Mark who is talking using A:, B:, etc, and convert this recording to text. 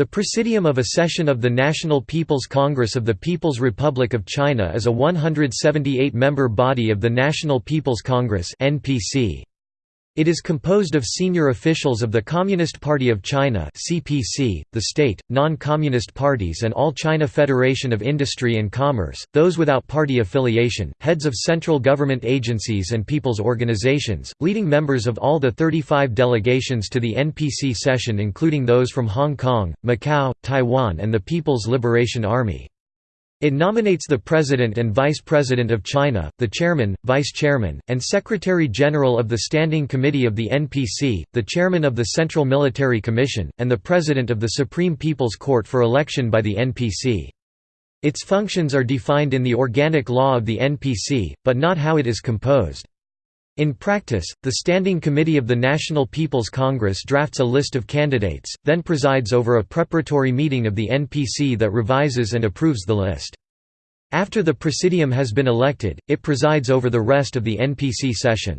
A: The Presidium of a session of the National People's Congress of the People's Republic of China is a 178-member body of the National People's Congress (NPC). It is composed of senior officials of the Communist Party of China (CPC), the state, non-communist parties and all China Federation of Industry and Commerce, those without party affiliation, heads of central government agencies and people's organizations, leading members of all the 35 delegations to the NPC session including those from Hong Kong, Macau, Taiwan and the People's Liberation Army. It nominates the President and Vice President of China, the Chairman, Vice Chairman, and Secretary-General of the Standing Committee of the NPC, the Chairman of the Central Military Commission, and the President of the Supreme People's Court for election by the NPC. Its functions are defined in the organic law of the NPC, but not how it is composed. In practice, the Standing Committee of the National People's Congress drafts a list of candidates, then presides over a preparatory meeting of the NPC that revises and approves the list. After the Presidium has been elected, it presides over the rest of the NPC session.